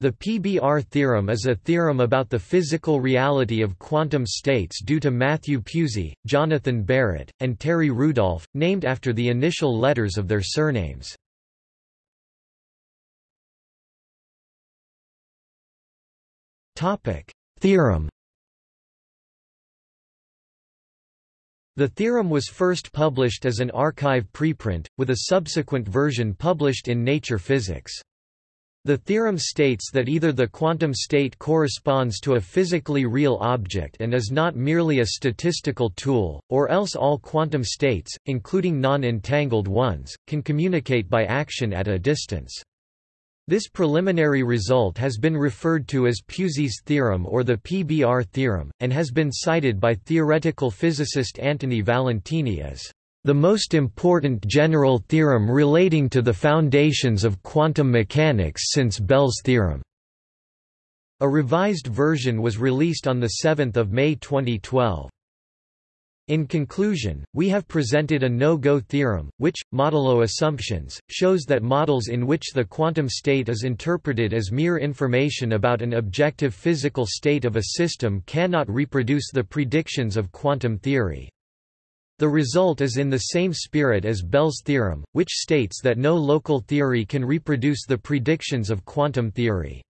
The PBR theorem is a theorem about the physical reality of quantum states due to Matthew Pusey, Jonathan Barrett, and Terry Rudolph, named after the initial letters of their surnames. Theorem The theorem was first published as an arXiv preprint, with a subsequent version published in Nature Physics. The theorem states that either the quantum state corresponds to a physically real object and is not merely a statistical tool, or else all quantum states, including non-entangled ones, can communicate by action at a distance. This preliminary result has been referred to as Pusey's theorem or the PBR theorem, and has been cited by theoretical physicist Antony Valentini as the most important general theorem relating to the foundations of quantum mechanics since Bell's theorem. A revised version was released on 7 May 2012. In conclusion, we have presented a no-go theorem, which, modulo assumptions, shows that models in which the quantum state is interpreted as mere information about an objective physical state of a system cannot reproduce the predictions of quantum theory. The result is in the same spirit as Bell's theorem, which states that no local theory can reproduce the predictions of quantum theory.